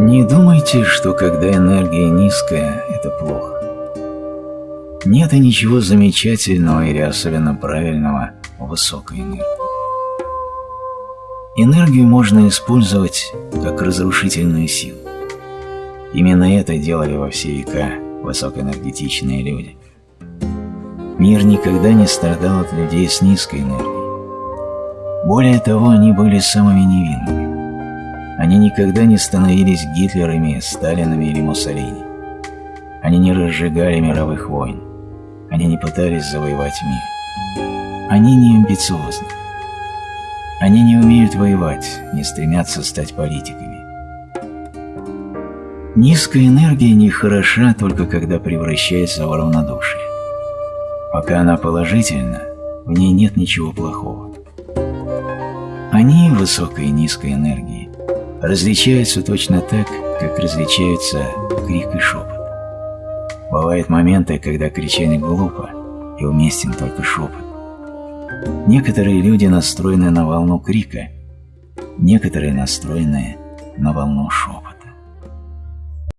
Не думайте, что когда энергия низкая, это плохо. Нет и ничего замечательного или особенно правильного в высокой энергии. Энергию можно использовать как разрушительную силу. Именно это делали во все века высокоэнергетичные люди. Мир никогда не страдал от людей с низкой энергией. Более того, они были самыми невинными. Они никогда не становились Гитлерами, Сталинами или Муссолини. Они не разжигали мировых войн. Они не пытались завоевать мир. Они не амбициозны. Они не умеют воевать, не стремятся стать политиками. Низкая энергия не хороша только когда превращается в равнодушие. Пока она положительна, в ней нет ничего плохого. Они, высокой и низкой энергии, различаются точно так, как различаются крик и шепот. Бывают моменты, когда кричать глупо, и уместен только шепот. Некоторые люди настроены на волну крика, некоторые настроены на волну шепота.